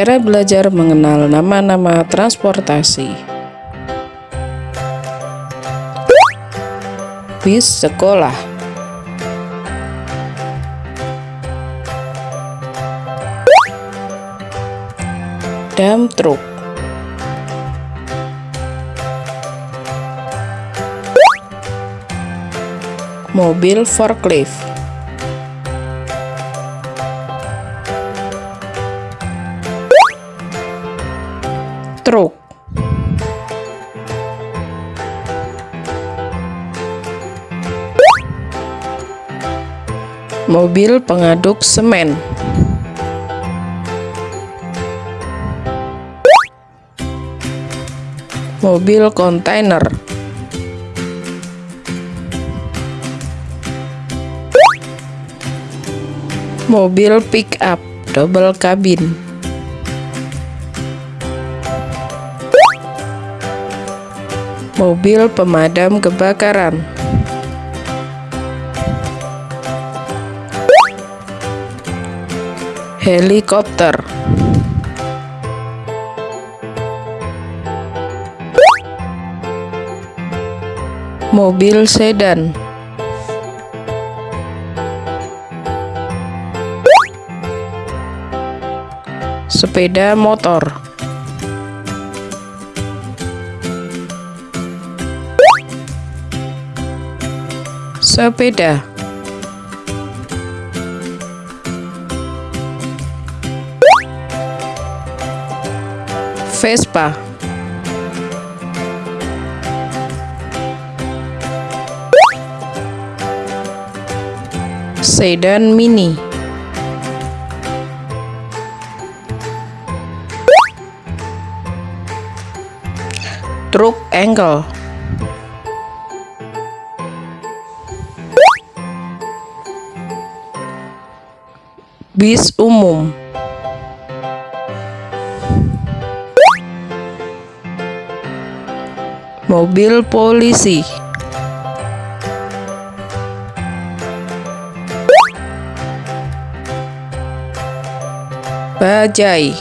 Cara belajar mengenal nama-nama transportasi. Bis sekolah. Dam truk. Mobil forklift. Truk mobil pengaduk semen. Mobil kontainer. Mobil pick up double cabin mobil pemadam kebakaran. Helikopter. Mobil sedan. Sepeda motor sepeda. Vespa. Sedan mini. Truk engkel bis umum. Mobil polisi. Bajai.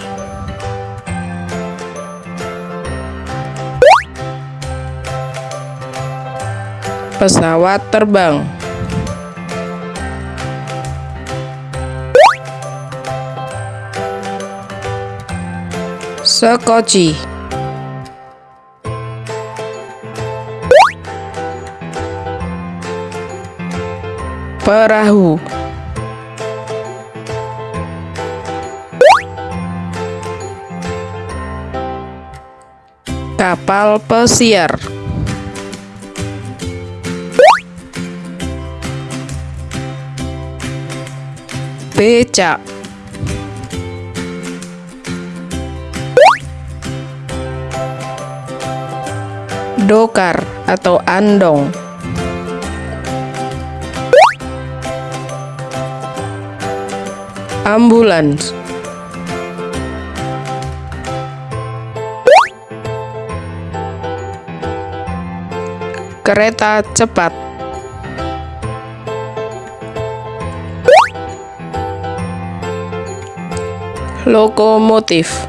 Pesawat terbang Sekoci. Perahu. Kapal pesiar. Becak dokar atau andong. Ambulans. Kereta cepat. Lokomotif